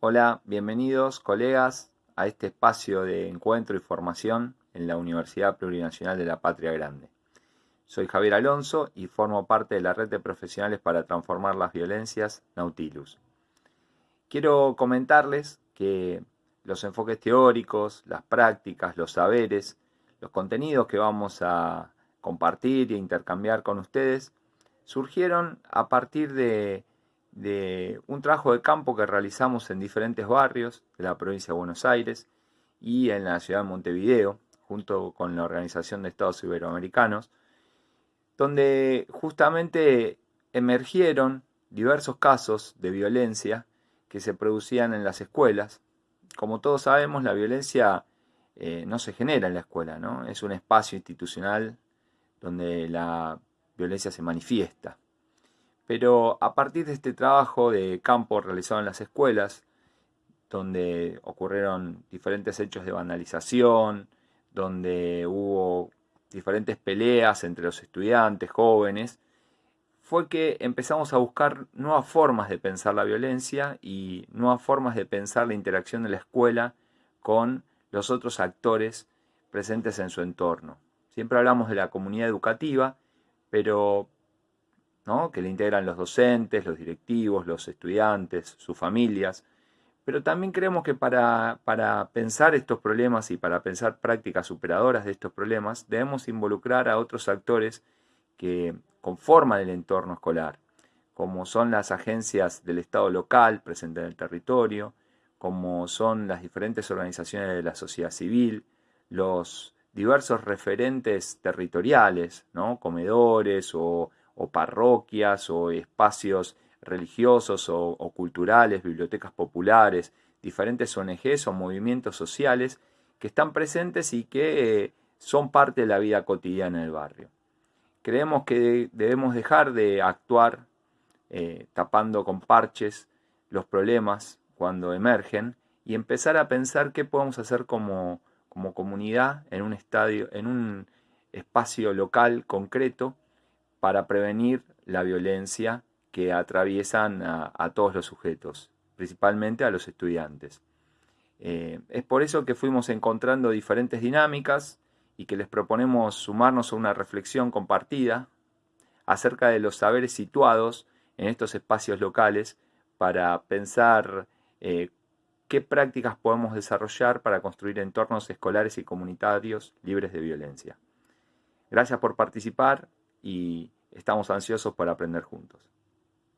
Hola, bienvenidos colegas a este espacio de encuentro y formación en la Universidad Plurinacional de la Patria Grande. Soy Javier Alonso y formo parte de la red de profesionales para transformar las violencias Nautilus. Quiero comentarles que los enfoques teóricos, las prácticas, los saberes, los contenidos que vamos a compartir e intercambiar con ustedes surgieron a partir de, un trabajo de campo que realizamos en diferentes barrios de la provincia de Buenos Aires y en la ciudad de Montevideo, junto con la Organización de Estados Iberoamericanos, donde justamente emergieron diversos casos de violencia que se producían en las escuelas. Como todos sabemos, la violencia eh, no se genera en la escuela, ¿no? Es un espacio institucional donde la violencia se manifiesta. Pero a partir de este trabajo de campo realizado en las escuelas, donde ocurrieron diferentes hechos de vandalización, donde hubo diferentes peleas entre los estudiantes jóvenes, fue que empezamos a buscar nuevas formas de pensar la violencia y nuevas formas de pensar la interacción de la escuela con los otros actores presentes en su entorno. Siempre hablamos de la comunidad educativa, pero que le integran los docentes, los directivos, los estudiantes, sus familias. Pero también creemos que para, para pensar estos problemas y para pensar prácticas superadoras de estos problemas, debemos involucrar a otros actores que conforman el entorno escolar, como son las agencias del Estado local presentes en el territorio, como son las diferentes organizaciones de la sociedad civil, los diversos referentes territoriales, ¿no? comedores o, parroquias o espacios religiosos o, culturales, bibliotecas populares, diferentes ONGs o movimientos sociales que están presentes y que eh, son parte de la vida cotidiana del barrio. Creemos que debemos dejar de actuar eh, tapando con parches los problemas cuando emergen y empezar a pensar qué podemos hacer como, como comunidad en un estadio, en un espacio local concreto para prevenir la violencia que atraviesan a, todos los sujetos, principalmente a los estudiantes. Eh, es por eso que fuimos encontrando diferentes dinámicas y que les proponemos sumarnos a una reflexión compartida acerca de los saberes situados en estos espacios locales para pensar eh, qué prácticas podemos desarrollar para construir entornos escolares y comunitarios libres de violencia. Gracias por participar y estamos ansiosos por aprender juntos.